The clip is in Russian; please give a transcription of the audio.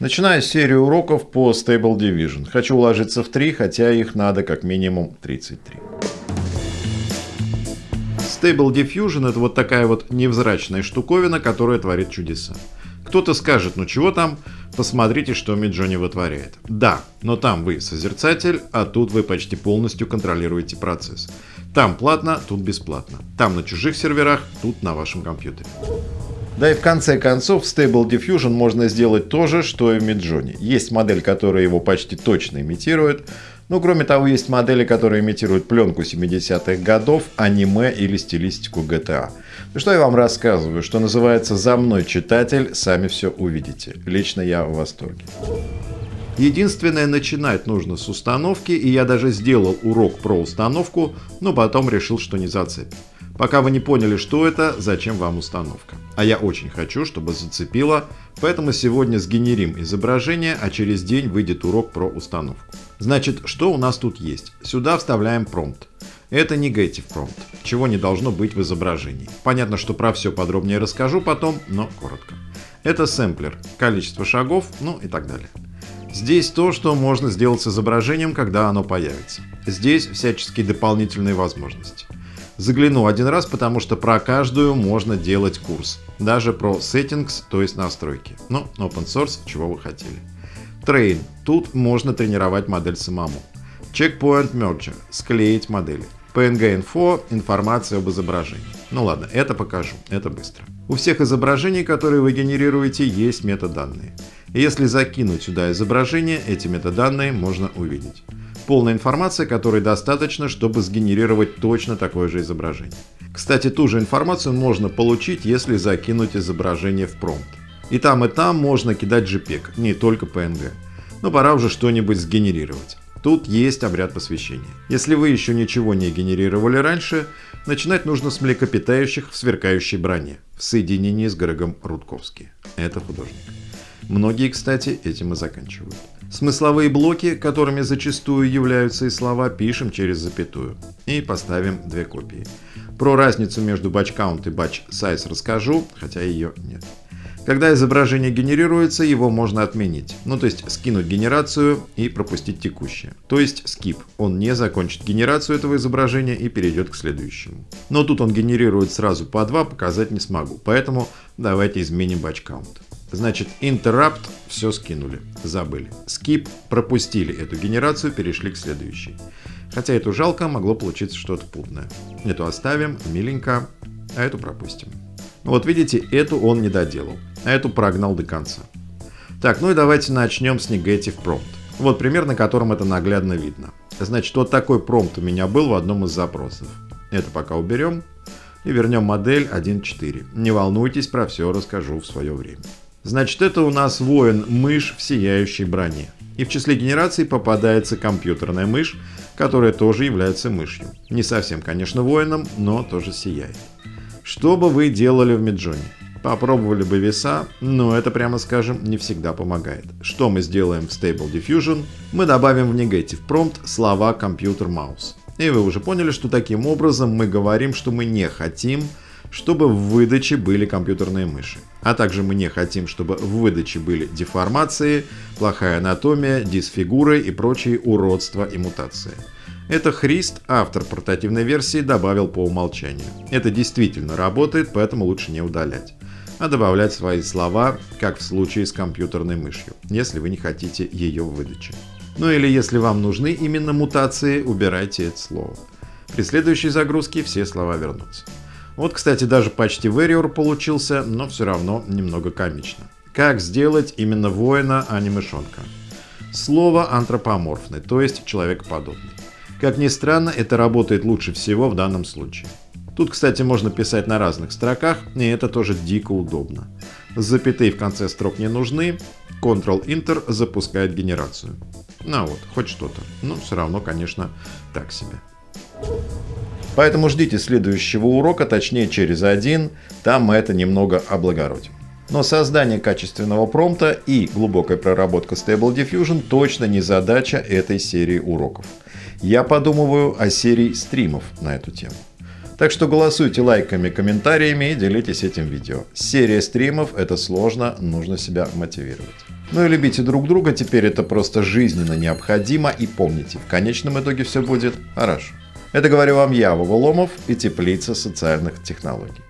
Начинаю серию уроков по Stable Division. Хочу уложиться в 3, хотя их надо как минимум 33. Stable Diffusion это вот такая вот невзрачная штуковина, которая творит чудеса. Кто-то скажет, ну чего там, посмотрите, что Midjourney вытворяет. Да, но там вы созерцатель, а тут вы почти полностью контролируете процесс. Там платно, тут бесплатно. Там на чужих серверах, тут на вашем компьютере. Да и в конце концов, в Stable Diffusion можно сделать то же, что и в Midjourney. Есть модель, которая его почти точно имитирует, ну, кроме того, есть модели, которые имитируют пленку 70-х годов, аниме или стилистику GTA. Ну что я вам рассказываю, что называется «За мной, читатель», сами все увидите. Лично я в восторге. Единственное, начинать нужно с установки, и я даже сделал урок про установку, но потом решил, что не зацепит. Пока вы не поняли, что это, зачем вам установка. А я очень хочу, чтобы зацепило, поэтому сегодня сгенерим изображение, а через день выйдет урок про установку. Значит, что у нас тут есть? Сюда вставляем промпт. Это negative prompt, чего не должно быть в изображении. Понятно, что про все подробнее расскажу потом, но коротко. Это сэмплер, количество шагов, ну и так далее. Здесь то, что можно сделать с изображением, когда оно появится. Здесь всяческие дополнительные возможности. Загляну один раз, потому что про каждую можно делать курс. Даже про settings, то есть настройки. Ну, open source, чего вы хотели. Train. Тут можно тренировать модель самому. Checkpoint Merger. Склеить модели. PNG Info – информация об изображении. Ну ладно, это покажу, это быстро. У всех изображений, которые вы генерируете, есть метаданные. Если закинуть сюда изображение, эти метаданные можно увидеть полная информация, которой достаточно, чтобы сгенерировать точно такое же изображение. Кстати, ту же информацию можно получить, если закинуть изображение в промпт. И там, и там можно кидать JPEG, не только PNG. Но пора уже что-нибудь сгенерировать. Тут есть обряд посвящения. Если вы еще ничего не генерировали раньше, начинать нужно с млекопитающих в сверкающей броне, в соединении с Грегом Рудковски. Это художник. Многие, кстати, этим и заканчивают. Смысловые блоки, которыми зачастую являются и слова, пишем через запятую. И поставим две копии. Про разницу между batch count и batch size расскажу, хотя ее нет. Когда изображение генерируется, его можно отменить. Ну, то есть скинуть генерацию и пропустить текущее. То есть skip. Он не закончит генерацию этого изображения и перейдет к следующему. Но тут он генерирует сразу по два, показать не смогу. Поэтому давайте изменим batch count. Значит, interrupt все скинули, забыли. Skip пропустили эту генерацию, перешли к следующей. Хотя эту жалко, могло получиться что-то путное. Эту оставим, миленько, а эту пропустим. Вот видите, эту он не доделал, а эту прогнал до конца. Так, ну и давайте начнем с negative prompt. Вот пример, на котором это наглядно видно. Значит, вот такой промпт у меня был в одном из запросов. Это пока уберем и вернем модель 1.4. Не волнуйтесь, про все расскажу в свое время. Значит, это у нас воин-мышь в сияющей броне. И в числе генераций попадается компьютерная мышь, которая тоже является мышью. Не совсем, конечно, воином, но тоже сияет. Что бы вы делали в Миджоне? Попробовали бы веса, но это, прямо скажем, не всегда помогает. Что мы сделаем в Stable Diffusion? Мы добавим в Negative Prompt слова компьютер маус. И вы уже поняли, что таким образом мы говорим, что мы не хотим, чтобы в выдаче были компьютерные мыши. А также мы не хотим, чтобы в выдаче были деформации, плохая анатомия, дисфигуры и прочие уродства и мутации. Это Христ, автор портативной версии, добавил по умолчанию. Это действительно работает, поэтому лучше не удалять. А добавлять свои слова, как в случае с компьютерной мышью, если вы не хотите ее в выдаче. Ну или если вам нужны именно мутации, убирайте это слово. При следующей загрузке все слова вернутся. Вот, кстати, даже почти Warrior получился, но все равно немного комично. Как сделать именно воина, а не мышонка? Слово антропоморфный, то есть человекоподобный. Как ни странно, это работает лучше всего в данном случае. Тут, кстати, можно писать на разных строках, и это тоже дико удобно. Запятые в конце строк не нужны, Ctrl-Enter запускает генерацию. Ну вот, хоть что-то. Но все равно, конечно, так себе. Поэтому ждите следующего урока, точнее через один, там мы это немного облагородим. Но создание качественного промпта и глубокая проработка Stable Diffusion точно не задача этой серии уроков. Я подумываю о серии стримов на эту тему. Так что голосуйте лайками, комментариями и делитесь этим видео. Серия стримов это сложно, нужно себя мотивировать. Ну и любите друг друга, теперь это просто жизненно необходимо. И помните, в конечном итоге все будет хорошо. Это говорю вам я, Вова Ломов и Теплица социальных технологий.